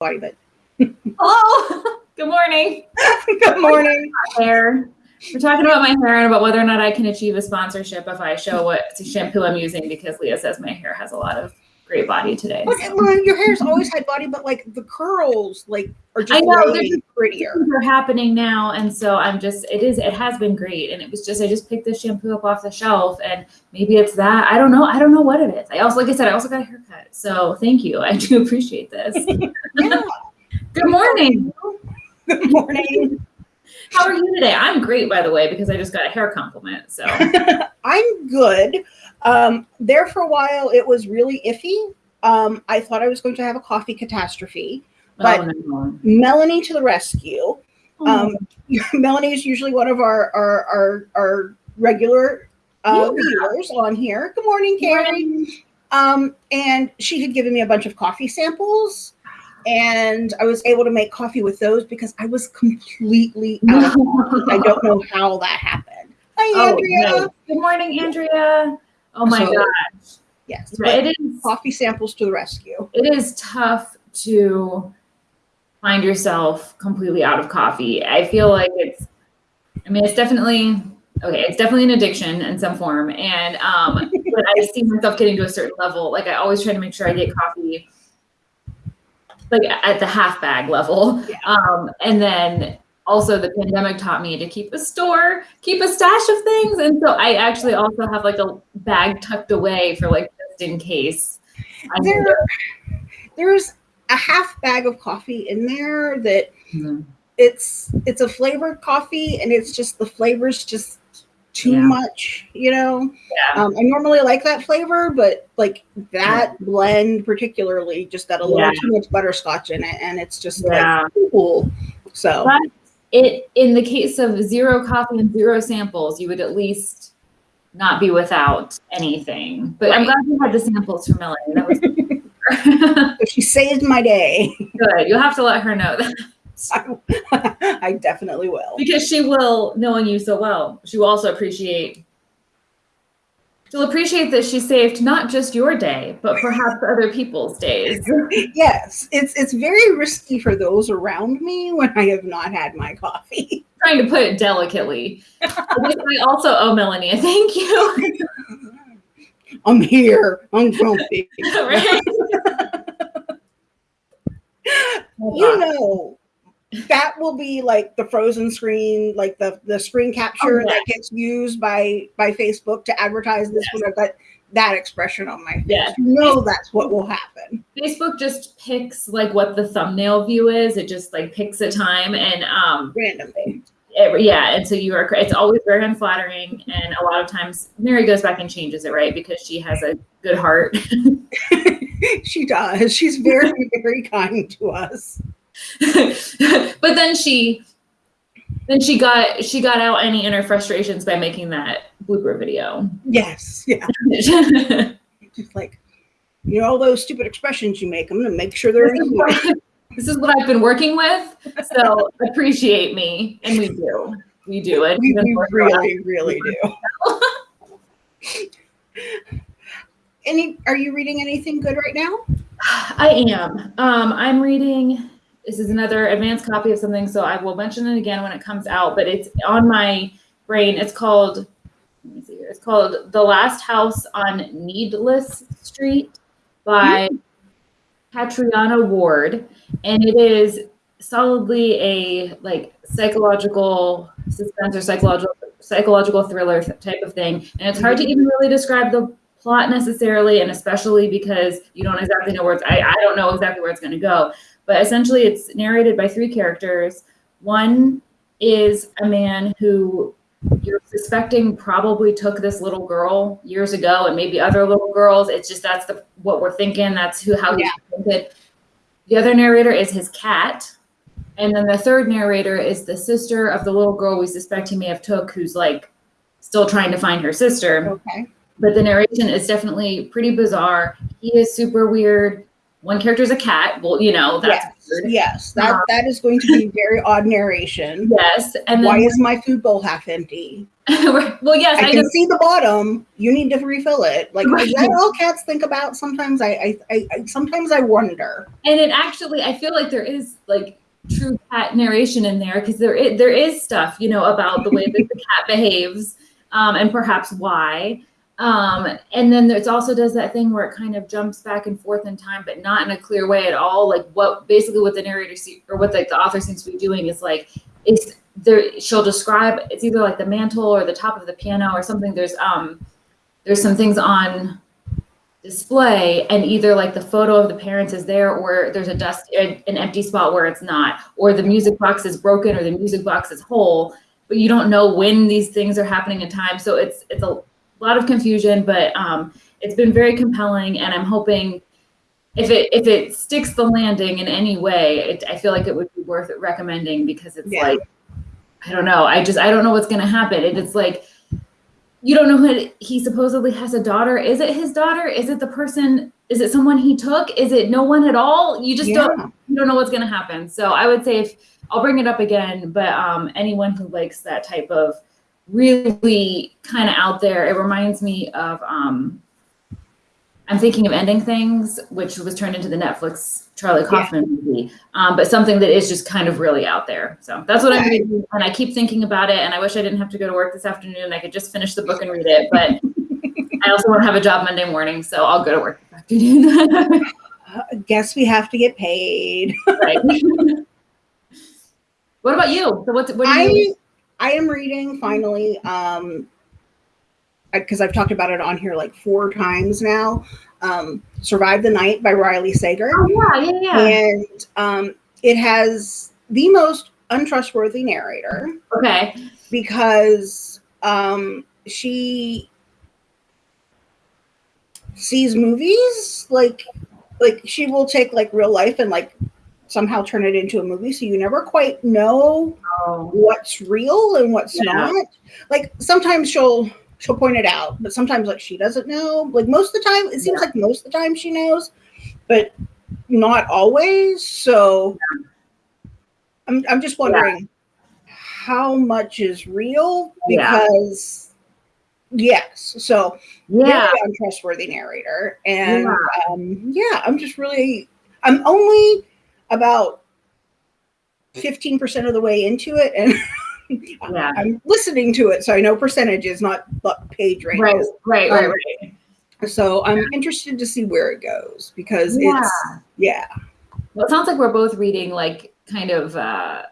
body, but Hello. Good morning. good morning. Hair. We're talking about my hair and about whether or not I can achieve a sponsorship if I show what shampoo I'm using because Leah says my hair has a lot of great body today. Look, so. well, your hair's always had body, but like the curls, like are just I know, they're way just- prettier. Are happening now, and so I'm just. It is. It has been great, and it was just. I just picked this shampoo up off the shelf, and maybe it's that. I don't know. I don't know what it is. I also, like I said, I also got a haircut. So thank you. I do appreciate this. Yeah. Good morning. Good morning. How are you today? I'm great, by the way, because I just got a hair compliment. So I'm good. Um, there for a while, it was really iffy. Um, I thought I was going to have a coffee catastrophe. But- oh, no. Melanie to the rescue. Oh, Um, Melanie is usually one of our our our, our regular uh, Yeah. viewers on here. Good morning, Carrie. Um, and she had given me a bunch of coffee samples, and I was able to make coffee with those because I was completely out of coffee. I don't know how that happened. Hi, Oh, Andrea. nice. Good morning, Andrea. Oh my So- gosh. Yes, but It is coffee samples to the rescue. it is tough to find yourself completely out of coffee. I feel like it's I mean it's definitely okay, it's definitely an addiction in some form. And um but I see myself getting to a certain level. Like I always try to make sure I get coffee like at the half bag level. Yeah. Um and then also the pandemic taught me to keep a store, keep a stash of things. And so I actually also have like a bag tucked away for like just in case. There, there's a half bag of coffee in there that Mhm. it's it's a flavored coffee and it's just the flavors just too Yeah. much you know Yeah. um, i normally like that flavor but like that blend particularly just got a little Yeah. too much butterscotch in it and it's just Yeah. like cool so But it in the case of zero coffee and zero samples, you would at least not be without anything. But I'm glad you had the samples for Melanie. That was she saved my day Good. You'll have to let her know that I, I definitely will because she will, knowing you so well, she will also appreciate. She'll appreciate that she saved not just your day, but perhaps other people's days. yes it's it's very risky for those around me when i have not had my coffee Trying to put it delicately. I I also owe Melanie a thank you. i'm here i'm grumpy right? you know that will be like the frozen screen like the the screen capture Oh, that gets used by by facebook to advertise this i've got that expression on my face Yeah. you know that's what will happen Facebook just picks like what the thumbnail view is. It just like picks a time and um randomly it- yeah, and so you are it's always very unflattering and a lot of times Mary goes back and changes it, right? Because she has a good heart. she does she's very very kind to us but then she then she got she got out any inner frustrations by making that blooper video. yes yeah just like you know all those stupid expressions you make i'm gonna make sure they're this, in is here. what, this is what I've been working with. So appreciate me. And we do. We do it. we, we really really do any are you reading anything good right now I am. Um, I'm reading. This is another advanced copy of something, so I will mention it again when it comes out. But it's on my brain. It's called. Let me see here. It's called "The Last House on Needless Street" by hmm. Catriona Ward, and it is solidly a like psychological suspense or psychological psychological thriller type of thing. And it's hard to hmm. even really describe the plot necessarily, and especially because you don't exactly know where it's. I, I don't know exactly where it's going to go. But essentially, it's narrated by three characters. One is a man who you're suspecting probably took this little girl years ago, and maybe other little girls. It's just that's the what we're thinking. That's who how he's thinking. The other narrator is his cat. And then the third narrator is the sister of the little girl we suspect he may have took, who's like still trying to find her sister okay but the narration is definitely pretty bizarre. He is super weird. One character is a cat. Well, you know, that's yes, weird. yes, that Um, that is going to be very odd narration. Yes. And Why then, is my food bowl half empty? well, yes, I I, can just, see the bottom. You need to refill it. Like is that all cats think about? Sometimes I, I, I, I sometimes I wonder. and it actually, I feel like there is like true cat narration in there because there is, there is stuff, you know, about the way that the cat behaves um, and perhaps why. Um, and then it also does that thing where it kind of jumps back and forth in time, but not in a clear way at all. Like what basically what the narrator see, or what like the author seems to be doing is like it's there. She'll describe it's either like the mantle or the top of the piano or something. There's um there's some things on display and either like the photo of the parents is there or there's a dust an empty spot where it's not or the music box is broken or the music box is whole but you don't know when these things are happening in time so it's it's a lot of confusion but um it's been very compelling and i'm hoping if it if it sticks the landing in any way it, i feel like it would be worth recommending because it's Yeah. like i don't know i just i don't know what's going to happen and it's like you don't know who he supposedly has a daughter. Is it his daughter? Is it the person? Is it someone he took? Is it no one at all? You just don't you don't know what's going to happen. So I would say if I'll bring it up again, but um, anyone who likes that type of really kind of out there, it reminds me of um, I'm thinking of ending things, which was turned into the Netflix Charlie Yeah. Kaufman movie, um, but something that is just kind of really out there. So that's what I'm reading, and I keep thinking about it. And I wish I didn't have to go to work this afternoon. I could just finish the book and read it, but I also want to have a job Monday morning, so I'll go to work this afternoon. I guess we have to get paid. right. what about you? So what's what do you? I am reading finally. Um, because I've talked about it on here like four times now. Um, Survive the Night by Riley Sager. Oh, yeah, yeah, yeah. and um, it has the most untrustworthy narrator Okay. because um, she sees movies like like she will take like real life and like somehow turn it into a movie so you never quite know Oh, what's real and what's Yeah. not like sometimes she'll she'll point it out but sometimes like she doesn't know like most of the time it seems like most of the time she knows but not always so i'm, I'm just wondering how much is real Yeah. because yes so yeah. untrustworthy narrator and Yeah. um yeah i'm just really i'm only about 15% of the way into it and Yeah. i'm listening to it so i know percentages not page Right, right, right, Um, right. so i'm interested to see where it goes because Yeah. it's yeah Well, it sounds like we're both reading like kind of uh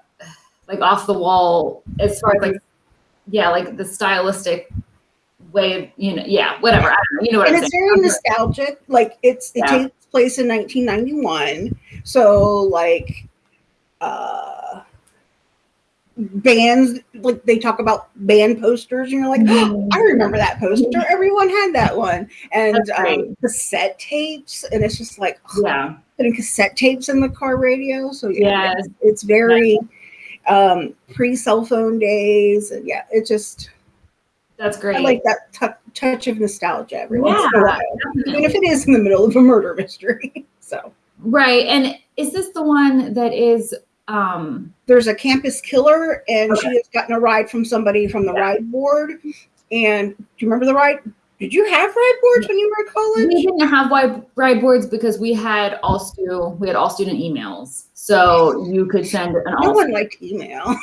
like off the wall as far as like yeah, like the stylistic way of you know, yeah, whatever. I don't know. You know what and I'm it's saying. very nostalgic like it's it Yeah. takes place in 1991 so like uh bands like they talk about band posters and you're like Mhm. I remember that poster. Everyone had that one. And um, cassette tapes. And it's just like yeah. putting cassette tapes in the car radio. So yeah, Yes. it's, it's very um, pre cell phone days. And yeah, it just, That's great. I like that tou touch of nostalgia every once in a while. definitely. Even if it is in the middle of a murder mystery. so Right. And is this the one that is um there's a campus killer and she has gotten a ride from somebody from the Yeah. ride board. And do you remember the ride? Did you have ride boards when you were in college? we didn't have ride boards because we had all stu we had all student emails. So you could send an no all one liked email.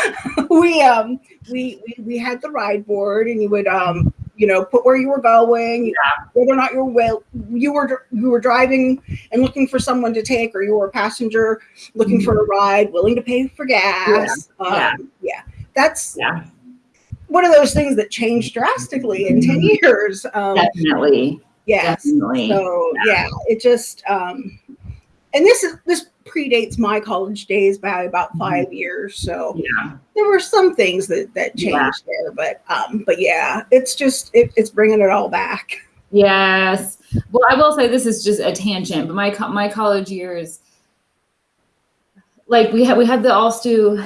we um we, we we had the ride board, and you would um you know put where you were going, whether or not you were well you were you were driving and looking for someone to take, or you were a passenger looking for a ride, willing to pay for gas. Mm-hmm. Yeah. Um, yeah. That's yeah, one of those things that changed drastically in ten years. Um, definitely. yes. Definitely. So yeah, it just um, and this is this predates my college days by about Mm-hmm. five years. So yeah. there were some things that that changed Yeah. there, but um, but yeah, it's just it, it's bringing it all back. Yes. Well, I will say this is just a tangent, but my co- my college years, like we had we had the all stu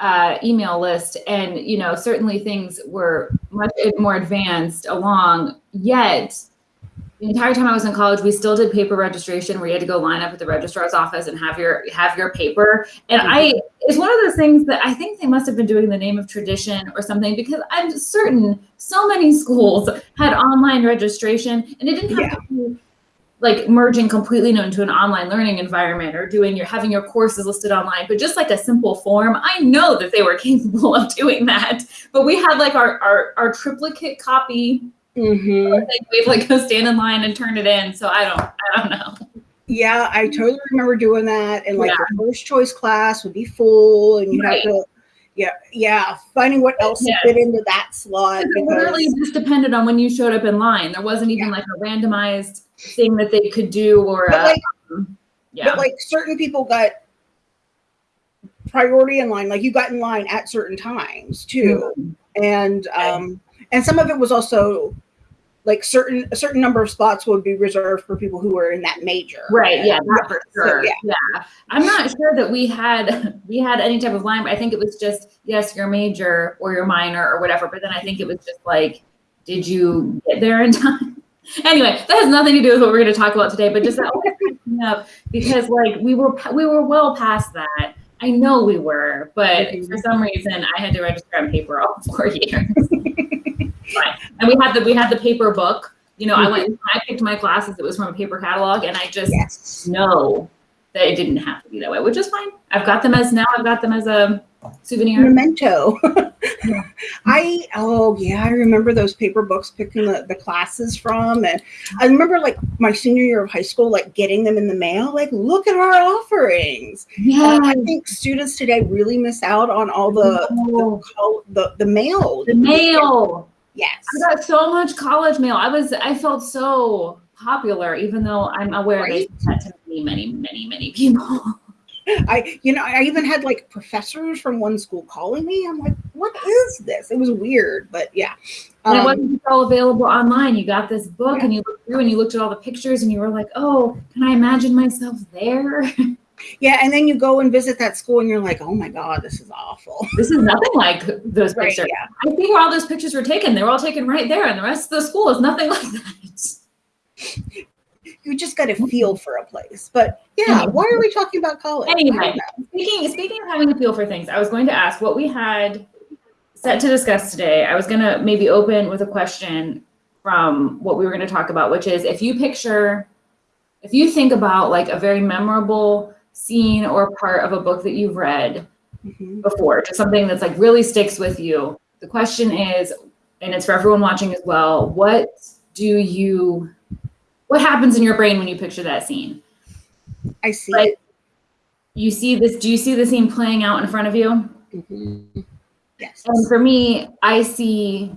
uh, email list, and you know certainly things were much more advanced along. Yet the entire time I was in college, we still did paper registration where you had to go line up at the registrar's office and have your have your paper. And I it's one of those things that I think they must have been doing in the name of tradition or something because I'm certain so many schools had online registration and it didn't have Yeah. to be like merging completely into an online learning environment or doing your having your courses listed online, but just like a simple form. I know that they were capable of doing that, but we had like our our, our triplicate copy Mm-hmm. like we'd like go stand in line and turn it in. So I don't, I don't know. Yeah, I totally remember doing that. And like Yeah. your first choice class would be full, and you Right. have to, yeah, yeah, finding what else Yeah. to fit into that slot. It Because, literally just depended on when you showed up in line. There wasn't even like a randomized thing that they could do or but a, like, yeah. but like certain people got priority in line. Like you got in line at certain times too, Mhm. and um, and some of it was also like certain a certain number of spots would be reserved for people who were in that major. Right, yeah, for So, sure. yeah. yeah. I'm not sure that we had we had any type of line, but I think it was just yes, your major or your minor or whatever. But then I think it was just like, did you get there in time? anyway, that has nothing to do with what we're going to talk about today, but just that always cracks me up because like we were we were well past that. I know we were, but Mhm. for some reason I had to register on paper all four years. And we had the we had the paper book. You know, I mm-hmm. went I picked my classes, it was from a paper catalog, and I just Yes. know that it didn't have to be that way, which is fine. I've got them as now I've got them as a souvenir. Memento. Yeah. I oh yeah, I remember those paper books picking the, the classes from and I remember like my senior year of high school, like getting them in the mail, like look at our offerings. Yeah. And I think students today really miss out on all the the, col- the, the mail. The mail. Yes. I got so much college mail. I was I felt so popular, even though I'm aware Right. that to many, many, many, many people. I you know, I even had like professors from one school calling me. I'm like, what is this? It was weird, but yeah. And it Um, wasn't all available online. You got this book and you looked through and you looked at all the pictures and you were like, oh, can I imagine myself there? yeah, and then you go and visit that school and you're like, oh my God, this is awful. this is nothing like those Right, pictures. yeah. I think where all those pictures were taken, they were all taken right there, and the rest of the school is nothing like that. you just got to feel for a place. But yeah, Mhm. why are we talking about college? Anyway. Speaking speaking of having a feel for things, I was going to ask what we had set to discuss today. I was going to maybe open with a question from what we were going to talk about, which is if you picture, if you think about like a very memorable scene or part of a book that you've read Mhm. before, just something that's like really sticks with you. The question is, and it's for everyone watching as well, what do you, what happens in your brain when you picture that scene? I see. You see this, do you see the scene playing out in front of you? Mhm. Yes. And for me, I see,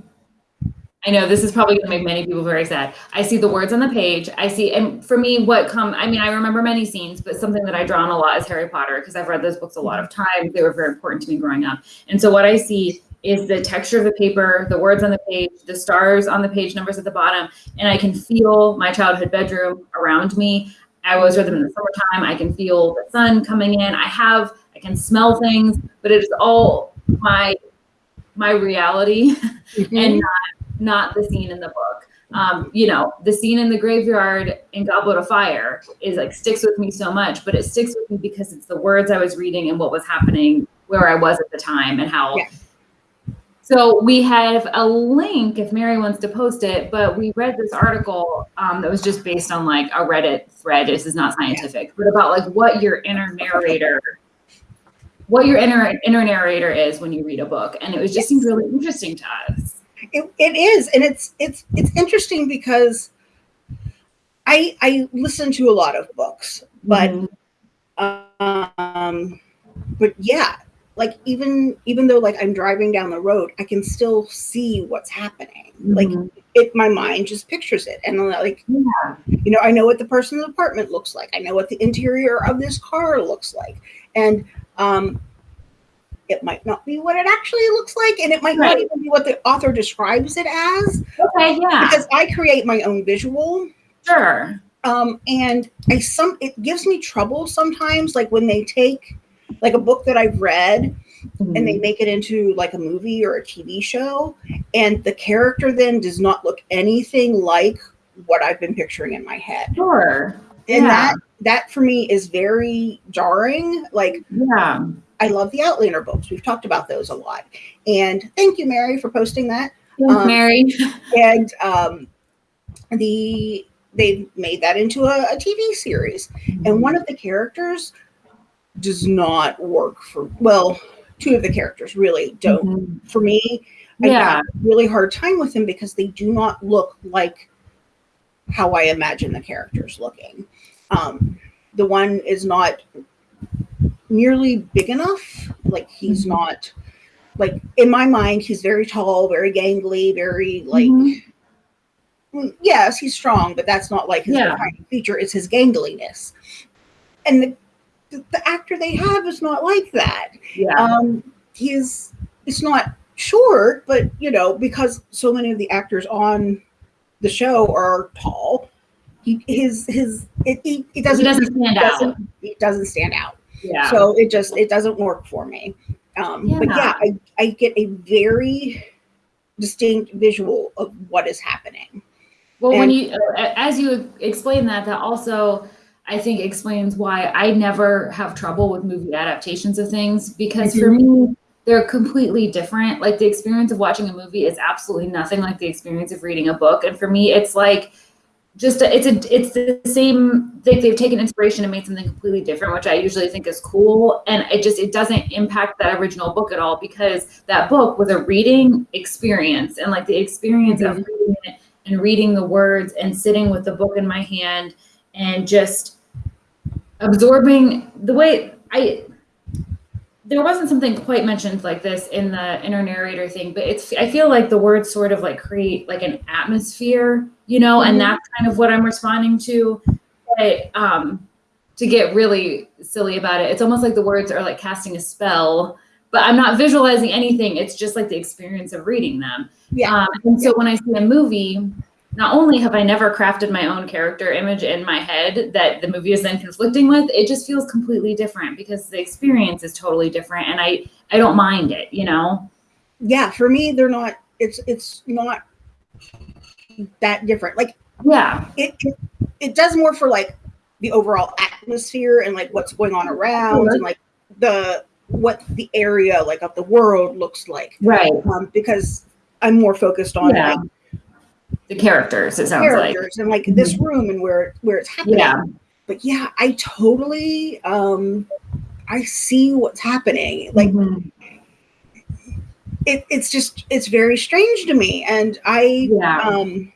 I know this is probably going to make many people very sad. I see the words on the page. I see, and for me, what come, I mean, I remember many scenes, but something that I draw on a lot is Harry Potter because I've read those books a lot of times. They were very important to me growing up. And so what I see is the texture of the paper, the words on the page, the stars on the page, numbers at the bottom, and I can feel my childhood bedroom around me. I always read them in the summertime. I can feel the sun coming in. I have, I can smell things, but it is all my my reality Mhm. and not not the scene in the book. Um, you know, the scene in the graveyard in Goblet of Fire is like sticks with me so much, but it sticks with me because it's the words I was reading and what was happening where I was at the time and how. Yeah. So we have a link if Mary wants to post it, but we read this article um, that was just based on like a Reddit thread. This is not scientific, but about like what your inner narrator what your inner inner narrator is when you read a book and it was just seemed really interesting to us It, it is, and it's it's it's interesting because I I listen to a lot of books, but Mhm. um, but yeah, like even even though like I'm driving down the road, I can still see what's happening. Like Mhm. it, my mind just pictures it, and I'm like Yeah. you know, I know what the person's apartment looks like. I know what the interior of this car looks like, and um, it might not be what it actually looks like, and it might not even be what the author describes it as okay yeah because I create my own visual. sure Um, and I some it gives me trouble sometimes, like when they take like a book that I've read and Mm-hmm. they make it into like a movie or a TV show, and the character then does not look anything like what I've been picturing in my head. Sure. And Yeah. that that for me is very jarring. Like Yeah. I love the Outlander books. We've talked about those a lot. And thank you, Mary, for posting that. Um, Mary. And um, the they've made that into a, a TV series. And one of the characters does not work for well, two of the characters really don't Mhm. for me. I Yeah. have a really hard time with them because they do not look like how I imagine the characters looking. Um, the one is not nearly big enough. Like he's Mhm. not like in my mind, he's very tall, very gangly, very like Mhm. mm, yes, he's strong, but that's not like his Yeah. defining feature. It's his gangliness. And the, the, actor they have is not like that Yeah. um he's it's not short but you know because so many of the actors on the show are tall he his his it, it, it doesn't He doesn't stand out. doesn't it doesn't stand out Yeah. so it just it doesn't work for me um but Yeah. yeah i i get a very distinct visual of what is happening Well, when you, as you explain that, that also, I think, explains why I never have trouble with movie adaptations of things because for me, they're completely different. Like the experience of watching a movie is absolutely nothing like the experience of reading a book. And for me, it's like just a, it's a it's the same. They, they've taken inspiration and made something completely different, which I usually think is cool. And it just it doesn't impact that original book at all because that book was a reading experience and like the experience of mm-hmm. reading it and reading the words and sitting with the book in my hand and just absorbing the way I there wasn't something quite mentioned like this in the inner narrator thing, but it's I feel like the words sort of like create like an atmosphere, you know, Mhm. and that's kind of what I'm responding to. But um to get really silly about it, it's almost like the words are like casting a spell, but I'm not visualizing anything. It's just like the experience of reading them. yeah Um, and so when I see a movie, not only have I never crafted my own character image in my head that the movie is then conflicting with, it just feels completely different because the experience is totally different, and I I don't mind it, you know. yeah for me they're not it's it's not that different like Yeah, it, it it does more for like the overall atmosphere and like what's going on around Sure. and like the what the area like of the world looks like right. um, because i'm more focused on Yeah, like the characters. It sounds like. and like this room and where where it's happening Yeah, but yeah i totally um i see what's happening like Mhm. it, it's just it's very strange to me and i yeah, um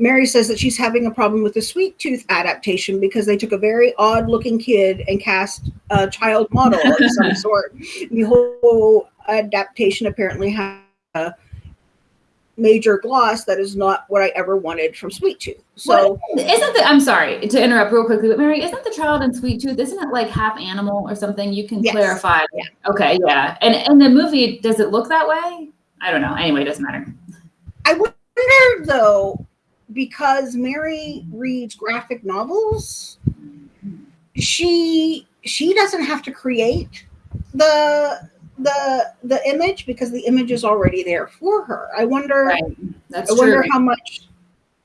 Mary says that she's having a problem with the Sweet Tooth adaptation because they took a very odd looking kid and cast a child model of some sort. The whole adaptation apparently has a major gloss that is not what I ever wanted from Sweet Tooth. So isn't the I'm sorry to interrupt real quickly, but Mary, isn't the child in Sweet Tooth? Isn't it like half animal or something? You can Yes. clarify. Yeah. Okay, yeah. And in the movie, does it look that way? I don't know. Anyway, it doesn't matter. I wonder though, because Mary reads graphic novels, she she doesn't have to create the the the image because the image is already there for her. I wonder Right. That's I wonder how much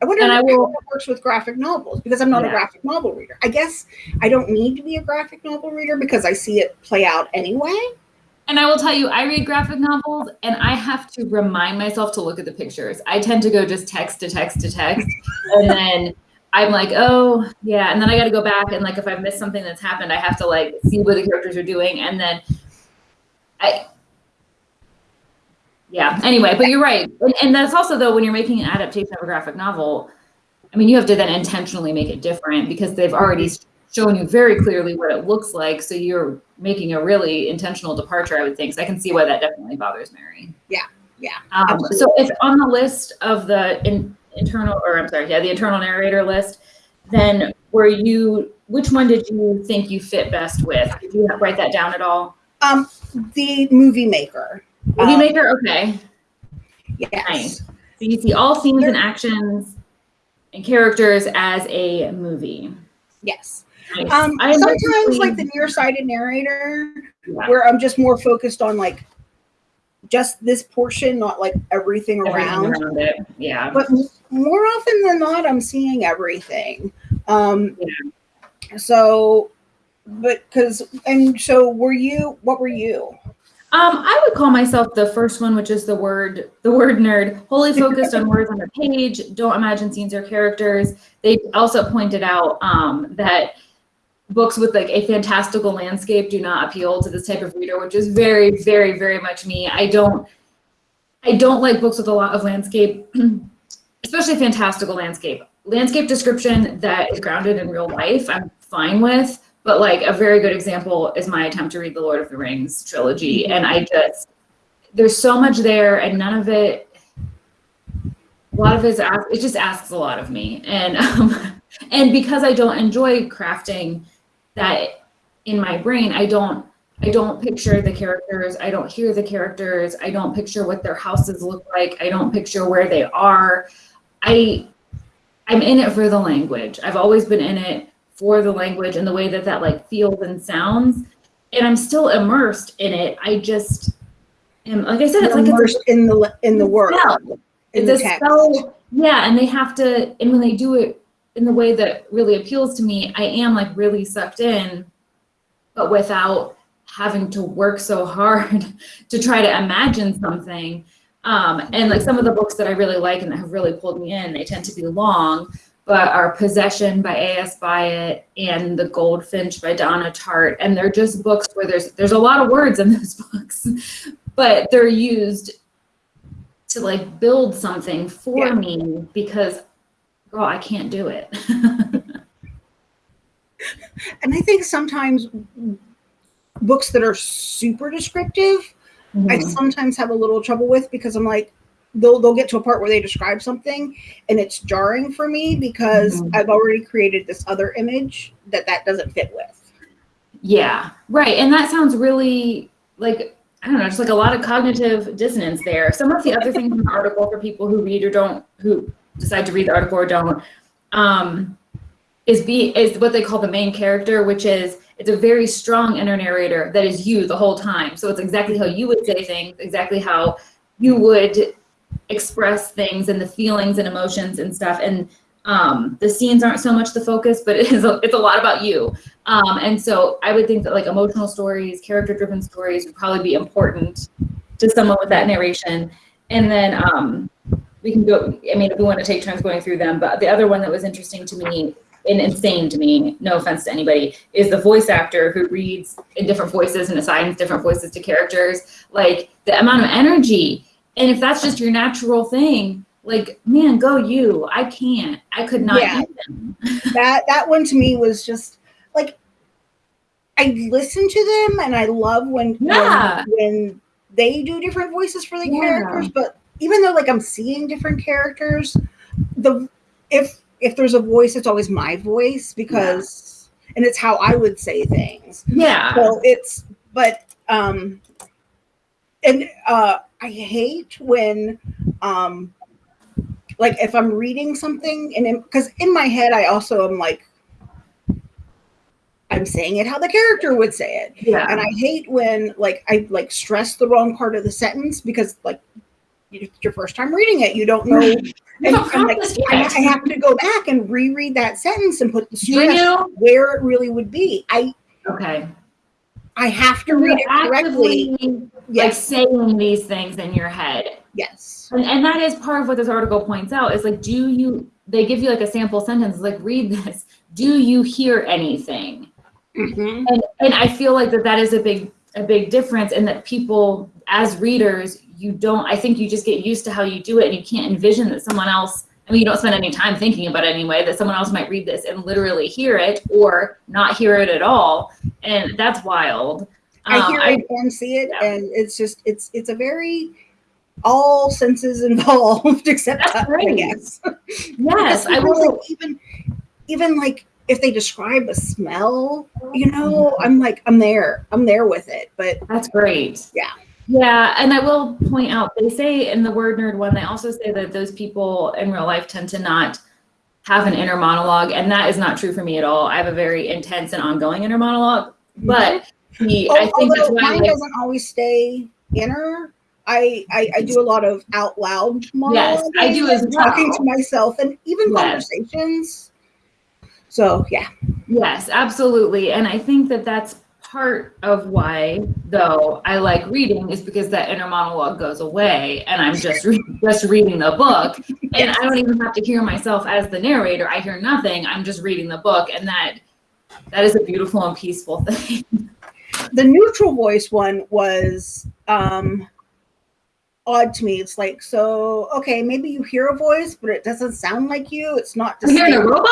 I wonder And I how will- that works with graphic novels because I'm not a graphic novel reader. I guess I don't need to be a graphic novel reader because I see it play out anyway. And I will tell you, I read graphic novels and I have to remind myself to look at the pictures. I tend to go just text to text to text. and then I'm like, oh, yeah. And then I got to go back and like, if I've missed something that's happened, I have to like see what the characters are doing. And then I, yeah. Anyway, but you're right. And, and that's also, though, when you're making an adaptation of a graphic novel, I mean, you have to then intentionally make it different because they've already shown you very clearly what it looks like. So you're making a really intentional departure, I would think. So I can see why that definitely bothers Mary. Yeah, yeah, Um, so if on the list of the in, internal, or I'm sorry, yeah, the internal narrator list, then were you, which one did you think you fit best with? Did you write that down at all? Um the movie maker. Movie Um, maker? Okay. Yes. Nice. So you see all scenes and actions and characters as a movie. Yes. Nice. Um I sometimes like the nearsighted narrator yeah. where I'm just more focused on like just this portion, not like everything Everything around. around it. Yeah. But more often than not, I'm seeing everything. Um, So, but because, and so were you, what were you? Um, I would call myself the first one, which is the word the word nerd, wholly focused on words on the page. Don't imagine scenes or characters. They also pointed out um, that books with like a fantastical landscape do not appeal to this type of reader, which is very, very, very much me. I don't I don't like books with a lot of landscape, especially fantastical landscape. Landscape description that is grounded in real life, I'm fine with. But like a very good example is my attempt to read the Lord of the Rings trilogy. And I just, there's so much there and none of it, a lot of it is, it just asks a lot of me. And, um, and because I don't enjoy crafting that in my brain, I don't, I don't picture the characters. I don't hear the characters. I don't picture what their houses look like. I don't picture where they are. I, I'm in it for the language. I've always been in it for the language and the way that that like feels and sounds. And I'm still immersed in it. I just am, like I said, it's like it's a Immersed in the, in the world, spell. in It's the a spell. Yeah, and they have to, and when they do it in the way that really appeals to me, I am like really sucked in, but without having to work so hard to try to imagine something. Um, and like some of the books that I really like and that have really pulled me in, they tend to be long, but are Possession by A.S. Byatt and The Goldfinch by Donna Tartt. And they're just books where there's there's a lot of words in those books, but they're used to like build something for Yeah. me because girl, I can't do it. And I think sometimes books that are super descriptive, I Mhm. sometimes have a little trouble with because I'm like, they'll they'll get to a part where they describe something and it's jarring for me because Mhm. I've already created this other image that that doesn't fit with. Yeah, right. And that sounds really like, I don't know, just like a lot of cognitive dissonance there. Some of the other things in the article for people who read or don't, who decide to read the article or don't, um, is be is what they call the main character, which is it's a very strong inner narrator that is you the whole time. So it's exactly how you would say things, exactly how you would express things and the feelings and emotions and stuff. And um, the scenes aren't so much the focus, but it is a, it's a lot about you. Um, and so I would think that like emotional stories, character driven stories would probably be important to someone with that narration. And then um, we can go, I mean, if we want to take turns going through them, but the other one that was interesting to me and insane to me, no offense to anybody, is the voice actor who reads in different voices and assigns different voices to characters. Like the amount of energy. And if that's just your natural thing, like, man, go you. I can't. I could not Yeah. that that one to me was just like I listen to them and I love when Yeah. when, when they do different voices for the Yeah. characters, but even though like I'm seeing different characters, the if if there's a voice, it's always my voice because and it's how I would say things. Yeah. So it's but um and uh I hate when um like if I'm reading something and because in, my head I also am like I'm saying it how the character would say it. yeah. And I hate when like I like stress the wrong part of the sentence because like it's your first time reading it, you don't know. And don't I'm like, I. I have to go back and reread that sentence and put the stress you? where it really would be. I Okay. I have to read it correctly. actively, like saying these things in your head. yes. And, and that is part of what this article points out is like, do you, they give you like a sample sentence, like, read this. Do you hear anything? Mhm. And, and I feel like that that is a big, a big difference and that people as readers, you don't, I think you just get used to how you do it and you can't envision that someone else, I mean, you don't spend any time thinking about it anyway, that someone else might read this and literally hear it or not hear it at all. And that's wild. I Um, hear it and see it, yeah. and it's just it's it's a very all senses involved except That's touch, I great. guess. Yes, I will. like, even even like if they describe a smell, you know, I'm like I'm there, I'm there with it. But That's great. Yeah. Yeah, and I will point out they say in the word nerd one, they also say that those people in real life tend to not have an inner monologue, and that is not true for me at all. I have a very intense and ongoing inner monologue, but he, I think that's why mine doesn't always stay inner, I, I I do a lot of out loud Yes, I do as monologuing, talking to myself and even Yes. conversations. So yeah, Yes, absolutely. And I think that that's part of why, though, I like reading is because that inner monologue goes away and I'm just re- just reading the book and I don't even have to hear myself as the narrator. I hear nothing. I'm just reading the book and that that is a beautiful and peaceful thing. the neutral voice one was um odd to me. It's like so okay, maybe you hear a voice, but it doesn't sound like you. It's not You're hearing a robot?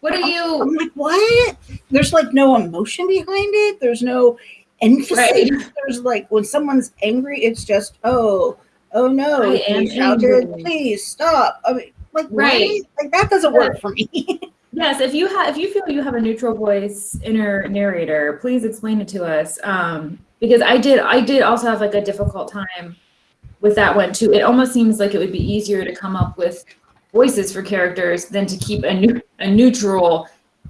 What are you? I'm like, what? There's like no emotion behind it. There's no emphasis. Right. There's like when someone's angry, it's just oh, oh no, I am shouted, angry. please stop. I mean, like Right. right, like that doesn't work for me. Yes, if you have if you feel you have a neutral voice inner narrator, please explain it to us. Um, because I did I did also have like a difficult time with that one too. It almost seems like it would be easier to come up with voices for characters than to keep a new a neutral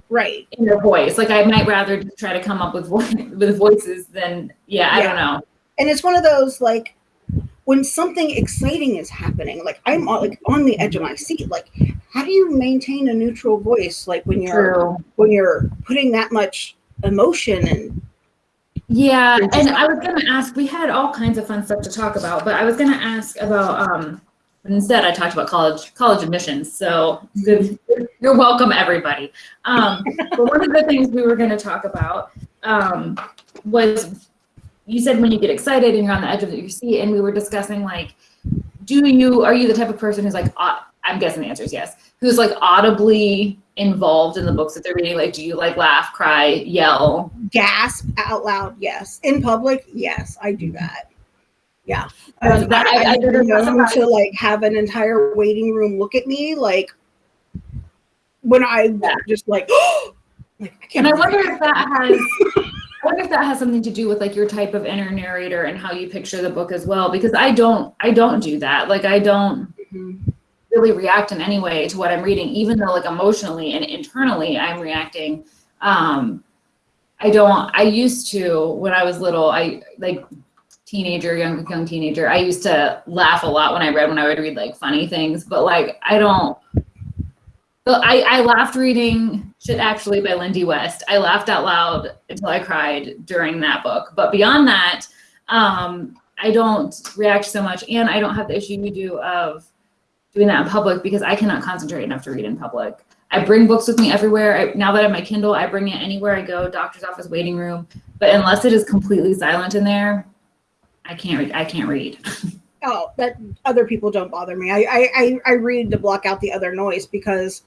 right. in their voice. Like I might rather just try to come up with with voices than yeah, I don't know. and it's one of those like when something exciting is happening like i'm on, like on the edge of my seat like how do you maintain a neutral voice like when you're True. when you're putting that much emotion and Yeah, and I was gonna ask, we had all kinds of fun stuff to talk about, but I was gonna ask about, um, instead I talked about college, college admissions, so good, you're welcome, everybody. Um, but one of the things we were gonna talk about, um, was, you said when you get excited and you're on the edge of your seat, and we were discussing like, do you, are you the type of person who's like, au- I'm guessing the answer is yes, who's like audibly involved in the books that they're reading? Like, do you like laugh, cry, yell? gasp out loud yes in public yes i do that yeah Um, that- I- I, I I, did it known sometimes. to like have an entire waiting room look at me like when i Yeah. just like like i And I wonder if that has, I wonder if that has something to do with like your type of inner narrator and how you picture the book as well. Because I don't, I don't do that. Like I don't Mhm. Really react in any way to what I'm reading, even though like emotionally and internally I'm reacting. Um, I don't. I used to when I was little. I like teenager, young young teenager. I used to laugh a lot when I read when I would read like funny things. But like I don't. I, I laughed reading Shit Actually by Lindy West. I laughed out loud until I cried during that book. But beyond that, um, I don't react so much. And I don't have the issue you do of doing that in public because I cannot concentrate enough to read in public. I bring books with me everywhere. I, now that I have my Kindle, I bring it anywhere I go, doctor's office, waiting room. But unless it is completely silent in there, I can't read. I can't read. Oh, that other people don't bother me. I I I, I read to block out the other noise because,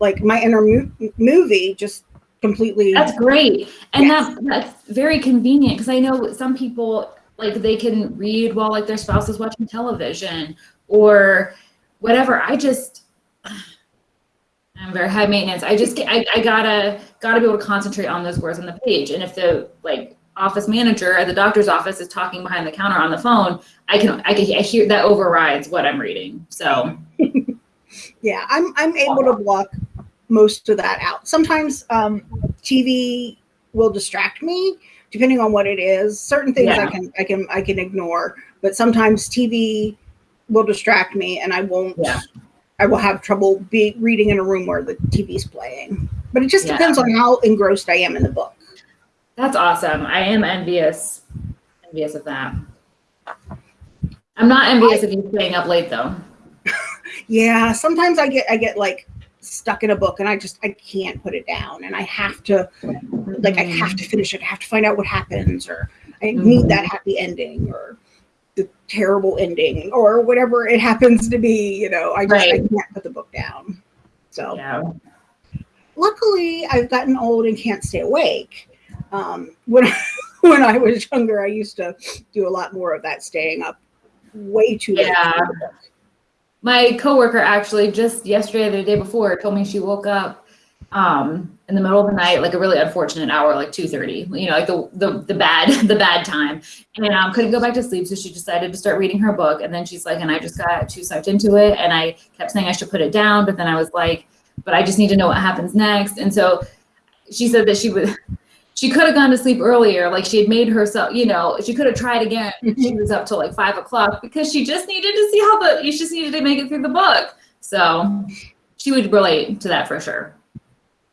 like, my inner mo- movie just completely. That's great. And Yes. that that's very convenient because I know some people like they can read while like their spouse is watching television or whatever. I just I'm very high maintenance. I just, I, I gotta gotta be able to concentrate on those words on the page. And if the like office manager at the doctor's office is talking behind the counter on the phone, I can I can I hear that overrides what I'm reading. So yeah, I'm I'm able to block most of that out. Sometimes um, TV will distract me depending on what it is. Certain things I can I can I can ignore, but sometimes TV will distract me, and I won't. Yeah. I will have trouble be reading in a room where the TV's playing. But it just Yeah. depends on how engrossed I am in the book. That's awesome. I am envious, envious of that. I'm not envious of you staying up late though. Yeah, sometimes I get I get like stuck in a book and I just I can't put it down and I have to like I have to finish it. I have to find out what happens or I need Mhm. that happy ending or the terrible ending or whatever it happens to be, you know. I just I can't put the book down. So Yeah. luckily I've gotten old and can't stay awake. Um, when when I was younger, I used to do a lot more of that staying up way too late. Yeah. My coworker actually just yesterday the day before told me she woke up um in the middle of the night, like a really unfortunate hour, like 2:30, you know, like the the the bad the bad time. And um couldn't go back to sleep. So she decided to start reading her book. And then she's like, and I just got too sucked into it. And I kept saying I should put it down, but then I was like, but I just need to know what happens next. And so she said that she would she could have gone to sleep earlier. Like she had made herself, you know, she could have tried again. she was up till like five o'clock because she just needed to see how the, you just needed to make it through the book. So she would relate to that for sure.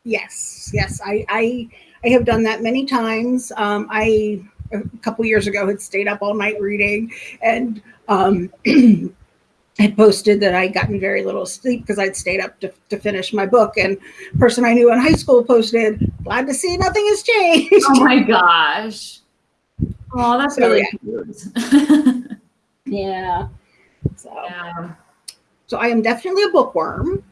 Yes, yes. I, I, I have done that many times. Um, I, a couple years ago had stayed up all night reading and, um, had posted that I'd gotten very little sleep because I'd stayed up to, to finish my book. And person I knew in high school posted, glad to see nothing has changed. Oh my gosh. Oh, that's So, really yeah. cute. Yeah. So, yeah. so I am definitely a bookworm,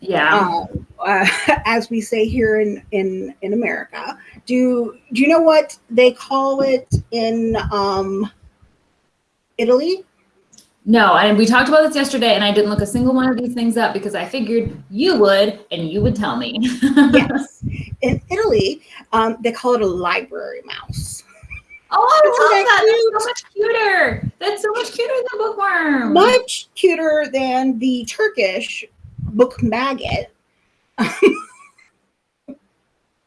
Yeah. uh, uh, as we say here in, in, in America. Do, do you know what they call it in um, Italy? No, and we talked about this yesterday, and I didn't look a single one of these things up because I figured you would, and you would tell me. Yes. in Italy, um, they call it a library mouse. Oh, Isn't I love that that. That's so much cuter. That's so much cuter than bookworm. Much cuter than the Turkish book maggot.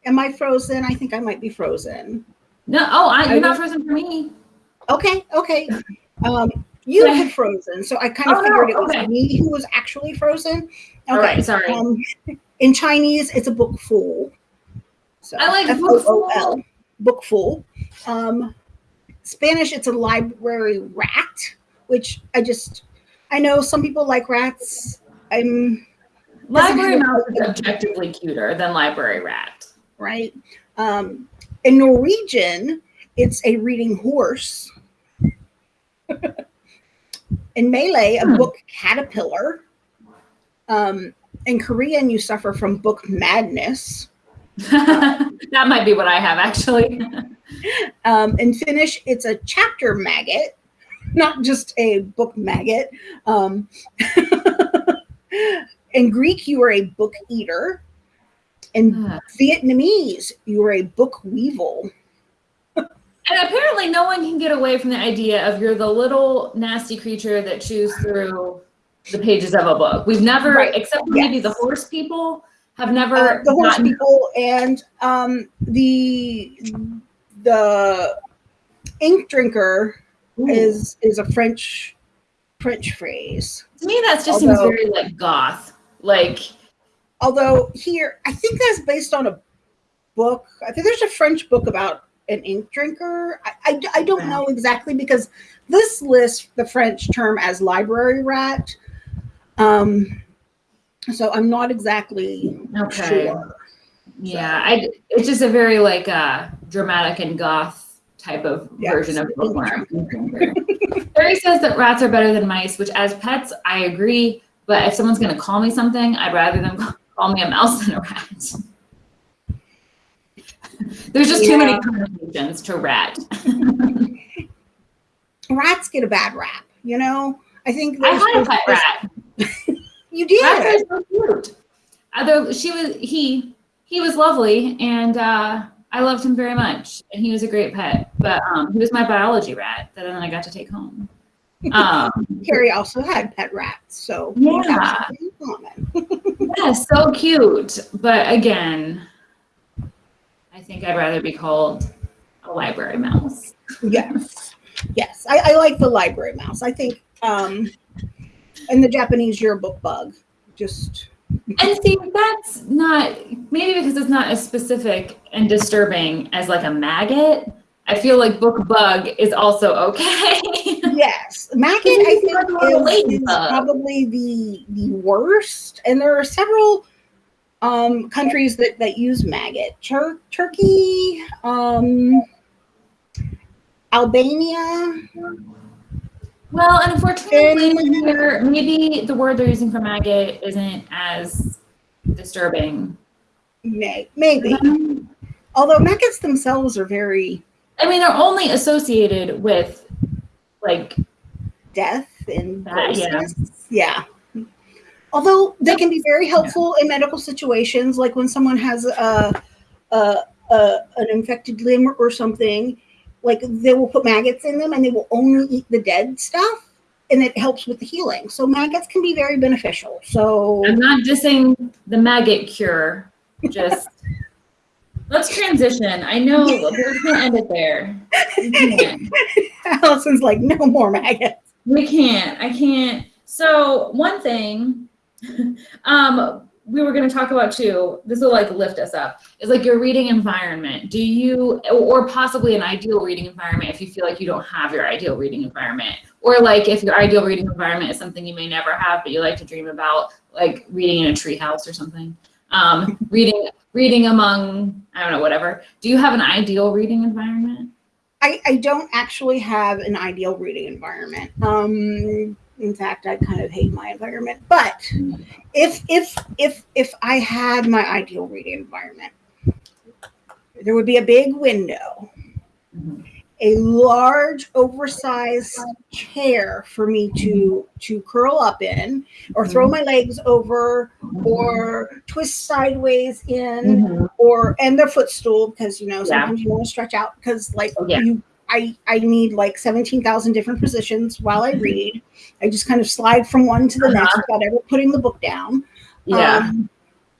Am I frozen? I think I might be frozen. No, oh, I, I you're not don't- frozen for me. Okay, okay. Um, you Okay. had frozen, so I kind of Oh, no, figured it was okay. me who was actually frozen. Okay. All right, sorry. Um, in Chinese, it's a book fool. So I like book F-O-O-L, book fool. Um, Spanish, it's a library rat, which I just I know some people like rats. I'm Library mouse is objectively cuter than library rat. right. Um, in Norwegian, it's a reading horse. in Malay, a Hmm. book caterpillar. Um, in Korean, you suffer from book madness. that might be what I have actually. Um, in Finnish, it's a chapter maggot, not just a book maggot. Um, in Greek, you are a book eater. In and Vietnamese, you are a book weevil. And apparently, no one can get away from the idea of you're the little nasty creature that chews through the pages of a book. We've never, Right. except for maybe the horse people, have never Uh, the horse people and um, the the ink drinker Ooh. is is a French French phrase. to me that just seems very like goth. Like Although here, I think that's based on a book. I think there's a French book about an ink drinker. I, I, I don't know exactly because this lists the French term as library rat. Um, so I'm not exactly okay. sure. Yeah, I it's just a very like uh dramatic and goth type of version of bookworm. Barry says that rats are better than mice, which as pets I agree, but if someone's gonna call me something, I'd rather them call me a mouse than a rat. There's just too many connotations to rat. Rats get a bad rap, you know. I think I had a pet rat. you did. Rats are so cute. Although she was he he was lovely and uh I loved him very much and he was a great pet. But um he was my biology rat that then I got to take home. Um Carrie also had pet rats, so Yeah. we have something in common. yeah, so cute. But again, I think I'd rather be called a library mouse. yes, yes, I, I like the library mouse. I think, um, in the Japanese, you're book bug. Just And see, that's not maybe because it's not as specific and disturbing as like a maggot. I feel like book bug is also okay. yes, maggot. I think Like a little is, is probably the the worst, and there are several um, countries that that use maggot. Tur- Turkey, um, Albania. well, and here, maybe the word they're using for maggot isn't as disturbing. May, maybe. Although maggots themselves are very I mean, they're only associated with like death and That, yeah. Yeah. Although they can be very helpful in medical situations, like when someone has a, a, a an infected limb or something, like they will put maggots in them and they will only eat the dead stuff, and it helps with the healing. So maggots can be very beneficial. So I'm not dissing the maggot cure, just Let's transition. I know we're gonna end it there. Allison's like, no more maggots. We can't. I can't. So one thing, um, we were going to talk about too. This will like lift us up. Is like your reading environment. Do you, or possibly an ideal reading environment if you feel like you don't have your ideal reading environment, or like if your ideal reading environment is something you may never have but you like to dream about, like reading in a treehouse or something. Um, reading, reading among I don't know whatever. Do you have an ideal reading environment? I, I don't actually have an ideal reading environment. Um, in fact, I kind of hate my environment. But if if if if I had my ideal reading environment, there would be a big window, Mhm. A large, oversized chair for me to to curl up in, or throw my legs over, or twist sideways in Mhm. or and their footstool because you know Yeah. sometimes you want to stretch out because like yeah. you I I need like 17,000 different positions while I read. I just kind of slide from one to the Uh-huh. next without ever putting the book down. Yeah. Um,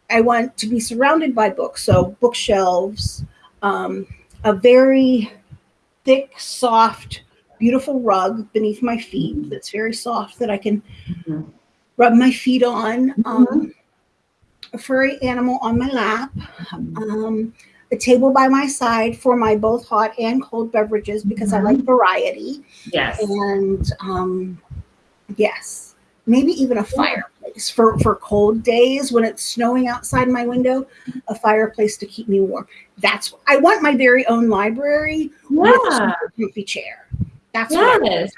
I want to be surrounded by books, so bookshelves, um, a very thick, soft, beautiful rug beneath my feet that's very soft that I can Mhm. rub my feet on. Um, a furry animal on my lap. Um, a table by my side for my both hot and cold beverages because I like variety. yes. And um, yes, maybe even a fireplace for, for cold days when it's snowing outside my window, a fireplace to keep me warm. That's I want my very own library with a Yeah. comfy chair. That's what I Yes.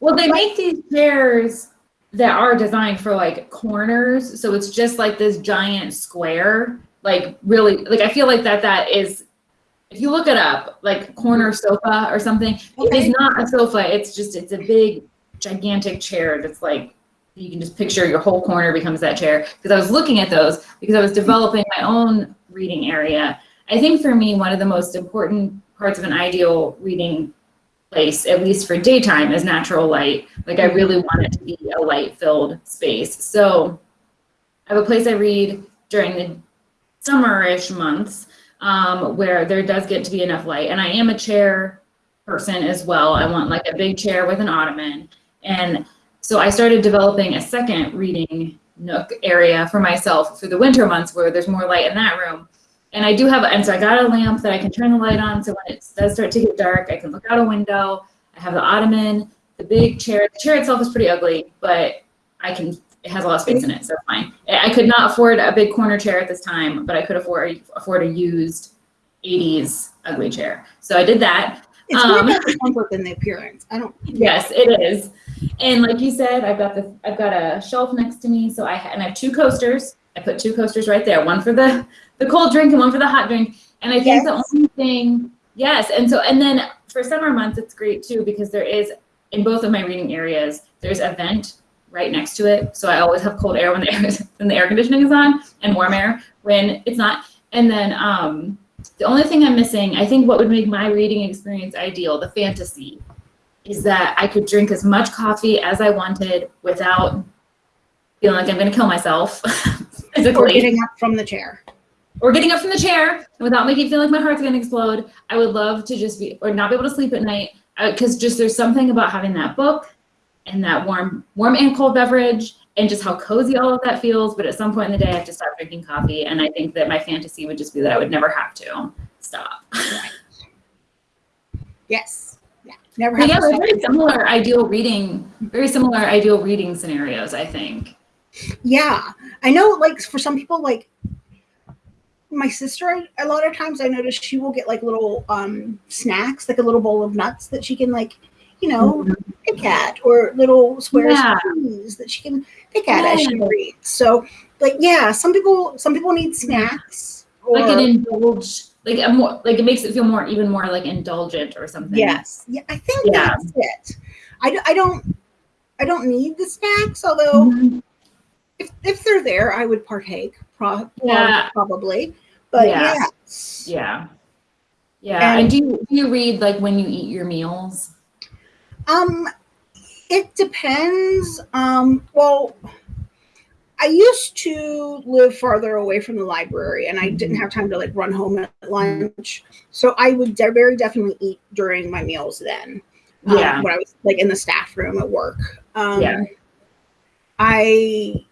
Well, they make these chairs that are designed for like corners, so it's just like this giant square. Like really, like I feel like that that is. If you look it up, like corner sofa or something, it Okay. is not a sofa. It's just it's a big, gigantic chair that's like you can just picture your whole corner becomes that chair. Because I was looking at those because I was developing my own reading area. I think for me, one of the most important parts of an ideal reading place, at least for daytime, is natural light. Like I really want it to be a light filled space. So I have a place I read during the summerish months um, where there does get to be enough light. And I am a chair person as well. I want like a big chair with an ottoman. And so I started developing a second reading nook area for myself for the winter months where there's more light in that room. And I do have, and so I got a lamp that I can turn the light on. So when it does start to get dark, I can look out a window. I have the ottoman, the big chair. The chair itself is pretty ugly, but I can, it has a lot of space in it, so fine. I could not afford a big corner chair at this time, but I could afford, afford a used 80s ugly chair. So I did that. It's more Um, about the comfort than the appearance. I don't. Yes, it is. And like you said, I've got the I've got a shelf next to me, so I and I have two coasters. I put two coasters right there, one for the the cold drink and one for the hot drink. And I think the only thing, yes, and so and then for summer months it's great too because there is in both of my reading areas there's a vent right next to it, so I always have cold air when the air when the air conditioning is on and warm air when it's not. And then um, the only thing I'm missing, I think, what would make my reading experience ideal, the fantasy, is that I could drink as much coffee as I wanted without feeling like I'm going to kill myself Or getting up from the chair. or getting up from the chair and without making it feel like my heart's going to explode. I would love to just be or not be able to sleep at night because just there's something about having that book and that warm, warm and cold beverage and just how cozy all of that feels. But at some point in the day, I have to stop drinking coffee, and I think that my fantasy would just be that I would never have to stop. Yes. Yeah. Never have yeah, to they're stop. very similar ideal reading, very similar ideal reading scenarios, I think. Yeah. I know like for some people like my sister a lot of times I notice she will get like little um snacks, like a little bowl of nuts that she can like, you know, pick at or little squares Yeah. of cheese that she can pick at as she reads. So like yeah, some people some people need snacks or Like an indulge, like a more, like it makes it feel more, even more like indulgent or something. yes. Yeah, I think Yeah. that's it. I, I don't I don't need the snacks, although Mhm. if, if they're there, I would partake, pro- Yeah. probably. But Yeah. yes. Yeah. Yeah. And- And, do you do you read like when you eat your meals? Um, it depends. Um, well, I used to live farther away from the library and I didn't have time to like run home at lunch. So I would de- very definitely eat during my meals then. um, Yeah. when I was like in the staff room at work. Um, Yeah. I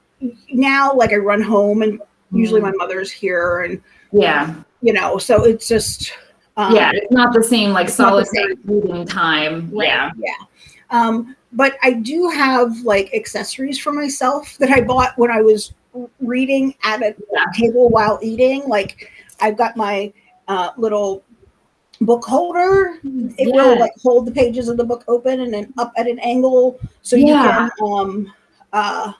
now like I run home and usually Mm-hmm. my mother's here and Yeah. you know, so it's just um, yeah. It's not the same like solitary reading time. Right, Yeah. Yeah. Um, but I do have like accessories for myself that I bought when I was reading at a table while eating. Like I've got my uh, little book holder. It will like hold the pages of the book open and then up at an angle so you can um uh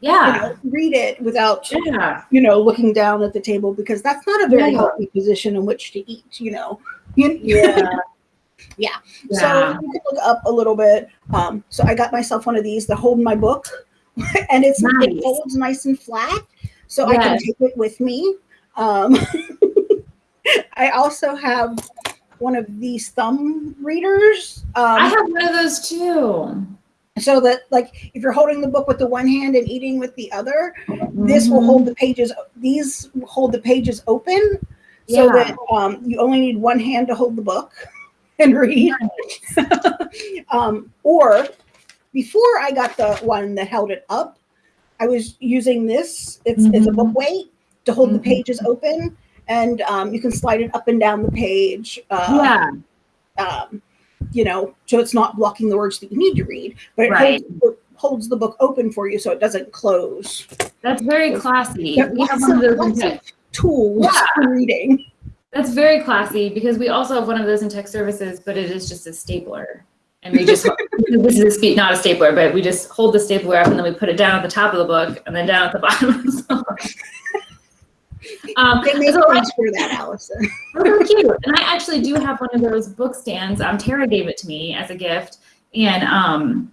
you Yeah. know, read it without Yeah. you know looking down at the table because that's not a very Yeah. healthy position in which to eat. You know. Yeah. Yeah. Yeah. So you can look up a little bit. Um, so I got myself one of these to hold my book, and it's it Nice. folds nice and flat, so I can take it with me. Um, I also have one of these thumb readers, I um, have one of those too. so that like if you're holding the book with the one hand and eating with the other, this will hold the pages. These hold the pages open, so Yeah. that um, you only need one hand to hold the book and read. um, or before I got the one that held it up, I was using this. It's it's a book weight to hold the Mhm. pages open, and um, you can slide it up and down the page. Uh, Yeah. um, you know, so it's not blocking the words that you need to read, but it Right. holds, holds the book open for you so it doesn't close. That's very classy. We have lots one of of- those lots of. Tools Yeah. for reading. That's very classy because we also have one of those in tech services, but it is just a stapler. And we just, this is a speed, not a stapler, but we just hold the stapler up and then we put it down at the top of the book and then down at the bottom of the book. Um, They make so things for that, Allison. Cute. And I actually do have one of those book stands. Um, Tara gave it to me as a gift. And um,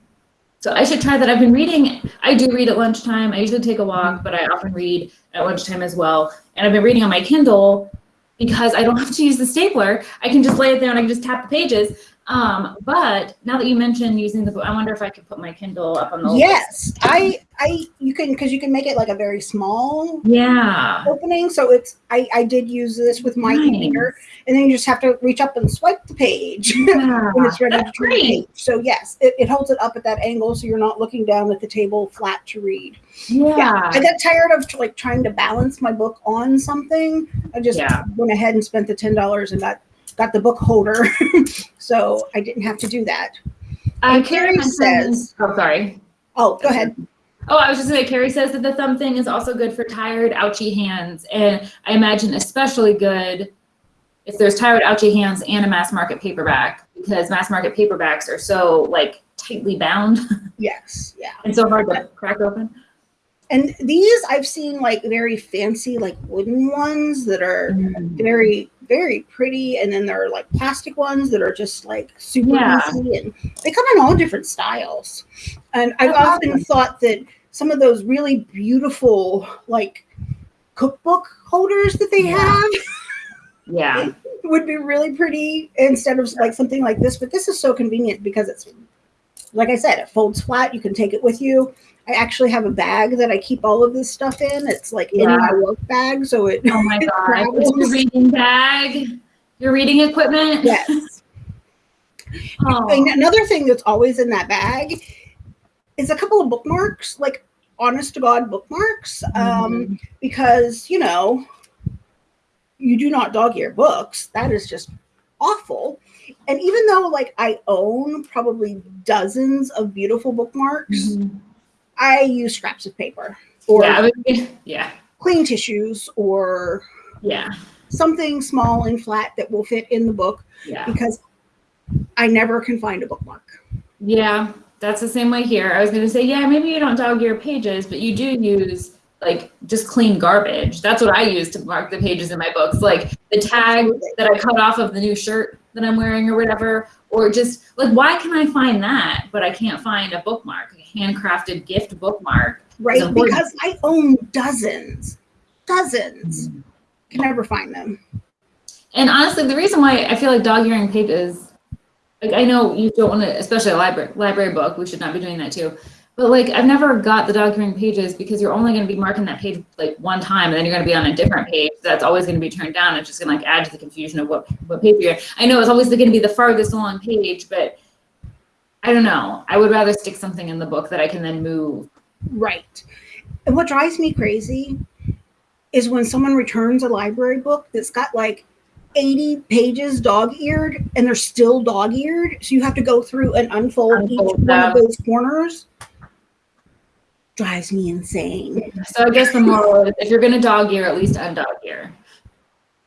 so I should try that. I've been reading, I do read at lunchtime. I usually take a walk, but I often read at lunchtime as well. And I've been reading on my Kindle because I don't have to use the stapler. I can just lay it there and I can just tap the pages. Um, but now that you mentioned using the book, I wonder if I could put my Kindle up on the Yes, I, I, you can, because you can make it like a very small Yeah. opening. So it's, I, I did use this with my Nice. e-reader, and then you just have to reach up and swipe the page Yeah. when it's ready to That's great. page. So yes, it, it holds it up at that angle, so you're not looking down at the table flat to read. Yeah. I got tired of like trying to balance my book on something. I just Yeah. went ahead and spent the ten dollars and got got the book holder, so I didn't have to do that. Uh, And Carrie says- oh, sorry. Oh, go ahead. Oh, I was just gonna say, Carrie says that the thumb thing is also good for tired, ouchy hands. And I imagine especially good if there's tired, ouchy hands and a mass market paperback, because mass market paperbacks are so like tightly bound Yes, yeah. and so hard to crack open. And these I've seen like very fancy, like wooden ones that are very, very pretty, and then there are like plastic ones that are just like super Yeah. easy, and they come in all different styles. And I've often thought that some of those really beautiful like cookbook holders that they Yeah. have Yeah. would be really pretty instead of like something like this. But this is so convenient because it's like I said, it folds flat. You can take it with you. I actually have a bag that I keep all of this stuff in. It's like in my work bag, so it Oh my god. It's your reading bag, your reading equipment. yes. Oh. And another thing that's always in that bag is a couple of bookmarks, like honest to God bookmarks, um, Mhm. because you know you do not dog ear books. That is just awful. And even though like I own probably dozens of beautiful bookmarks, Mhm. I use scraps of paper or yeah, yeah, clean tissues or yeah, something small and flat that will fit in the book yeah. because I never can find a bookmark. Yeah, that's the same way here. I was going to say, yeah, maybe you don't dog your pages, but you do use like just clean garbage. That's what I use to mark the pages in my books, like the tag that I cut off of the new shirt that I'm wearing or whatever, or just like, why can I find that, but I can't find a bookmark, a handcrafted gift bookmark? Right? Because I own dozens, dozens. Can never find them. And honestly, the reason why I feel like dog earring earing pages, like I know you don't want to, especially a library library book, we should not be doing that too. But like I've never got the documenting pages because you're only going to be marking that page like one time, and then you're going to be on a different page that's always going to be turned down. It's just going to like add to the confusion of what what page you're. I know it's always going to be the farthest along page, but I don't know. I would rather stick something in the book that I can then move. Right. And what drives me crazy is when someone returns a library book that's got like 80 pages dog-eared and they're still dog-eared. So you have to go through and unfold, Unfold each one of those corners. Drives me insane. So I guess the moral is if you're going to dog ear, at least undog ear.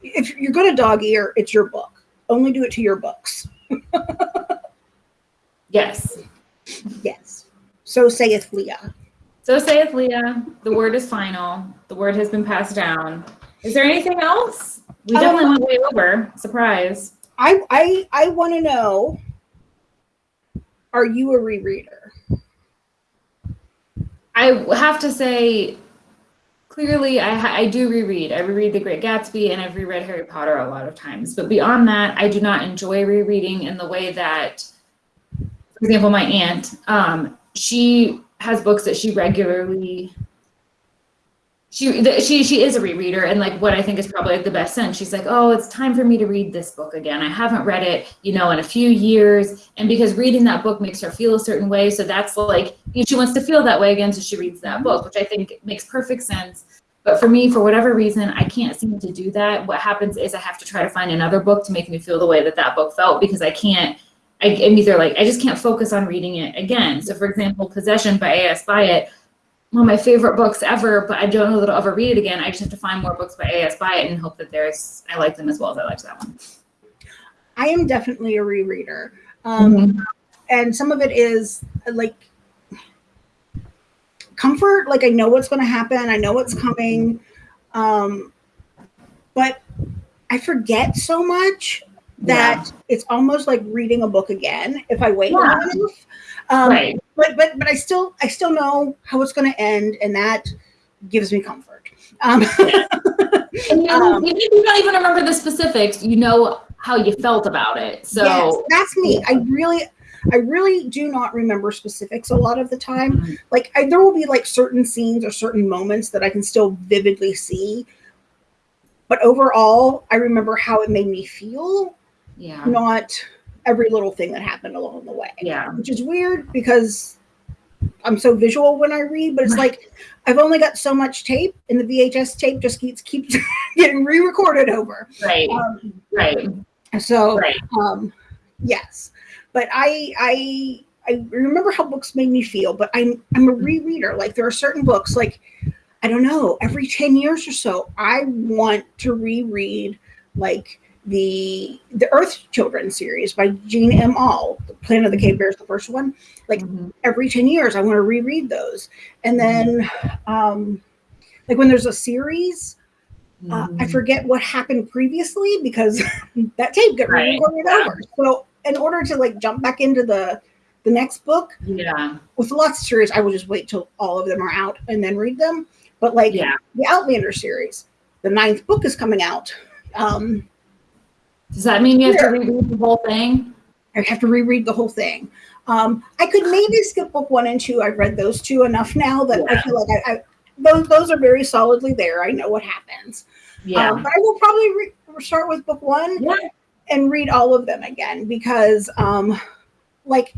If you're going to dog-ear, it's your book. Only do it to your books. Yes. Yes. So saith Leah. So saith Leah. The word is final. The word has been passed down. Is there anything else? We Um, definitely went way over. Surprise. I I I want to know are you a rereader? I have to say, clearly, I, I do reread. I reread The Great Gatsby and I've reread Harry Potter a lot of times. But beyond that, I do not enjoy rereading in the way that, for example, my aunt, um, she has books that she regularly. She, th- she she is a rereader and like what I think is probably the best sense. She's like, oh, it's time for me to read this book again. I haven't read it, you know, in a few years, and because reading that book makes her feel a certain way, so that's like she wants to feel that way again, so she reads that book, which I think makes perfect sense. But for me, for whatever reason, I can't seem to do that. What happens is I have to try to find another book to make me feel the way that that book felt because I can't. I, I'm either like I just can't focus on reading it again. So, for example, Possession by A.S. Byatt one of my favorite books ever, but I don't know that I'll ever read it again. I just have to find more books by A.S. Byatt and hope that there's I like them as well as I liked that one. I am definitely a rereader. Um, And some of it is like comfort, like I know what's going to happen, I know what's coming. Um, but I forget so much that it's almost like reading a book again if I wait Yeah. long enough. Um, right. but but but I still I still know how it's going to end, and that gives me comfort. Um, And you, um, even if you don't even remember the specifics, you know how you felt about it. So yes, that's me. I really I really do not remember specifics a lot of the time. Mhm. Like I, there will be like certain scenes or certain moments that I can still vividly see, but overall, I remember how it made me feel, yeah, not every little thing that happened along the way. yeah, which is weird because I'm so visual when I read, but it's like I've only got so much tape, and the VHS tape just keeps keeps getting re-recorded over. right, Um, right, so, right. um, yes, but I I I remember how books made me feel, but I'm I'm a rereader. Like there are certain books, like I don't know, every ten years or so, I want to reread like the the Earth Children series by Jean M. Auel, The Planet of the Cave Bears, the first one. like, Mhm. Every ten years, I want to reread those, and then um, like when there's a series. Uh, I Mhm. forget what happened previously because that tape got Right. re-recorded Yeah. over. So in order to like jump back into the the next book yeah, with lots of series, I will just wait till all of them are out and then read them. But like yeah. the Outlander series, the ninth book is coming out. Um, Does that mean you have to reread the whole thing? I have to reread the whole thing. Um, I could maybe skip book one and two. I've read those two enough now that I feel like I, I those those are very solidly there. I know what happens. Yeah, Um, but I will probably re- start with book one yeah, and read all of them again because um like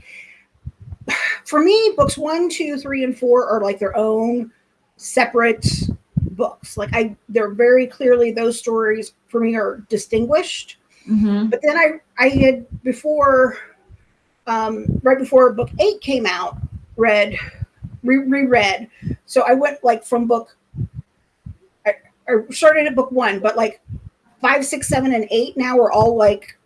for me books one two three and four are like their own separate books like i they're very clearly those stories for me are distinguished hmm but then i i had before um right before book eight came out read re- reread. So i went like from book I, I started at book one but like five six seven and eight now are all like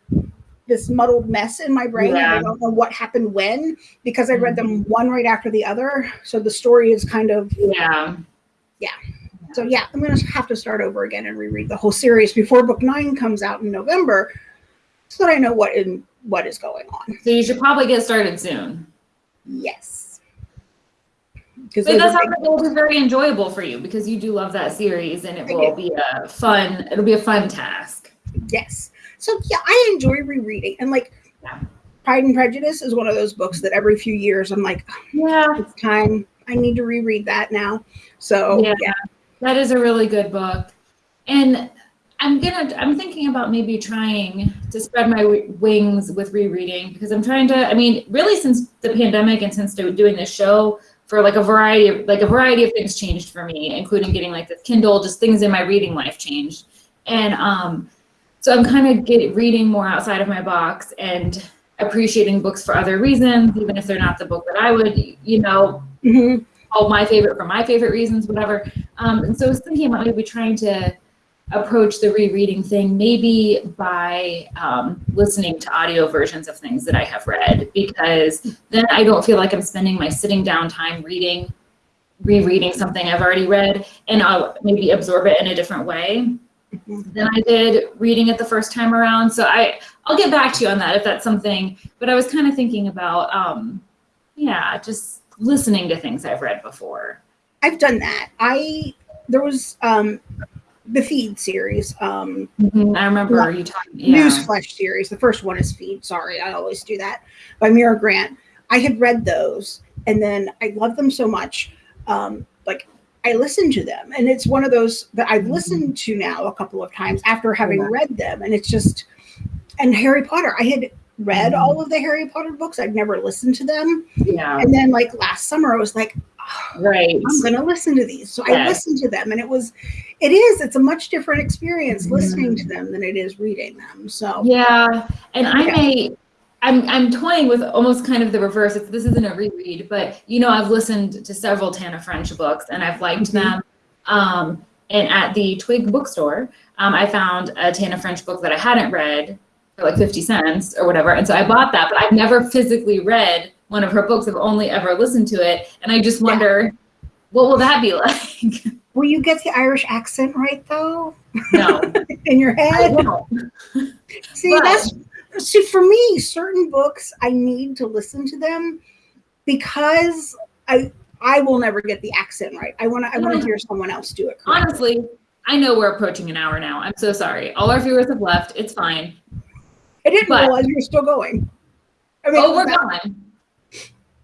this muddled mess in my brain. Yeah. i don't know what happened when because i read them one right after the other. So the story is kind of yeah, yeah. So yeah i'm gonna have to start over again and reread the whole series before book nine comes out in november so that i know what in what is going on So you should probably get started soon. yes because But that sounds like it'll be very enjoyable for you because you do love that series and it I will be a fun, it'll be a fun task. yes so yeah i enjoy rereading and like Yeah. Pride and Prejudice is one of those books that every few years I'm like, Yeah. it's time. I need to reread that now. So Yeah. yeah, That is a really good book. And I'm gonna I'm thinking about maybe trying to spread my wings with rereading because I'm trying to I mean really since the pandemic and since doing this show for like a variety of like a variety of things changed for me including getting like this Kindle just things in my reading life changed. And um so I'm kind of get reading more outside of my box and appreciating books for other reasons even if they're not the book that I would you know Mhm. All my favorite for my favorite reasons, whatever. Um, and so I was thinking about maybe trying to approach the rereading thing maybe by um, listening to audio versions of things that I have read because then I don't feel like I'm spending my sitting down time reading, rereading something I've already read, and I'll maybe absorb it in a different way than I did reading it the first time around. So I I'll get back to you on that if that's something. But I was kind of thinking about um, yeah, just listening to things I've read before. I've done that. I there was um the feed series, um I remember Yeah. you talking. Yeah. Newsflesh series. The first one is Feed. Sorry, I always do that. By Mira Grant. I had read those, and then I loved them so much. Um, like I listened to them, and it's one of those that I've listened to now a couple of times after having read them, and it's just. And Harry Potter, I had read Mhm. all of the Harry Potter books. I'd never listened to them, Yeah. and then like last summer, I was like, "Oh, Right. I'm going to listen to these. So I listened to them, and it was, it is, it's a much different experience Mm-hmm. listening to them than it is reading them. So Yeah, and I may. I'm I'm toying with almost kind of the reverse. It's, this isn't a reread, but you know I've listened to several Tana French books and I've liked Mhm. them. Um, and at the Twig bookstore, um, I found a Tana French book that I hadn't read for like 50 cents or whatever, and so I bought that. But I've never physically read one of her books. I've only ever listened to it, and I just Yeah. wonder, what will that be like? will you get the Irish accent right though no, in your head? See, but- that's see for me, certain books I need to listen to them because I I will never get the accent right. I want to I wanna hear someone else do it. Correctly. Honestly, I know we're approaching an hour now. I'm so sorry. All our viewers have left. It's fine. I didn't but- realize you were still going. I mean, Oh, we're going.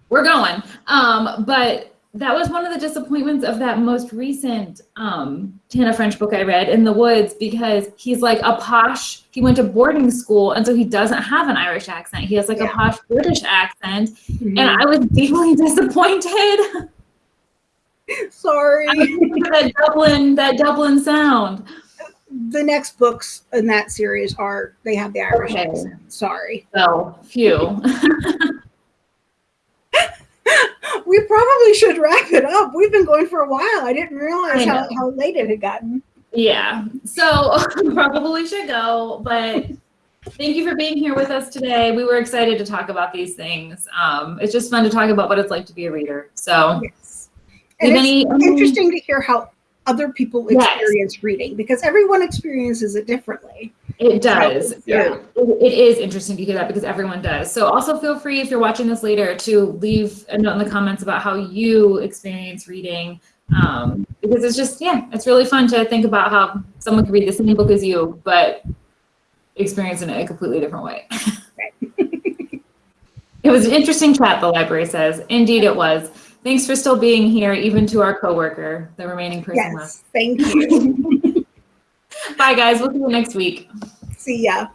We're going. Um, but that was one of the disappointments of that most recent um, Tana French book I read, In the Woods, because he's like a posh, he went to boarding school, and so he doesn't have an Irish accent. He has like a posh British accent, Mhm. and I was deeply disappointed. Sorry. that Dublin, that Dublin sound. The next books in that series are they have the Irish Okay. accent. Sorry. So, phew. We probably should wrap it up. We've been going for a while. I didn't realize I how, how late it had gotten. Yeah. So probably should go, but thank you for being here with us today. We were excited to talk about these things. Um, it's just fun to talk about what it's like to be a reader. So Yes. And it's any- interesting to hear how other people Yes. experience reading because everyone experiences it differently. It does. Yeah. It, is interesting to hear that because everyone does. So also feel free if you're watching this later to leave a note in the comments about how you experience reading. Um, because it's just, yeah, it's really fun to think about how someone could read the same book as you, but experience it in a completely different way. it was an interesting chat, the library says. Indeed it was. Thanks for still being here, even to our coworker, the remaining person left. Yes. Thank you. Bye guys, we'll see you next week. See ya.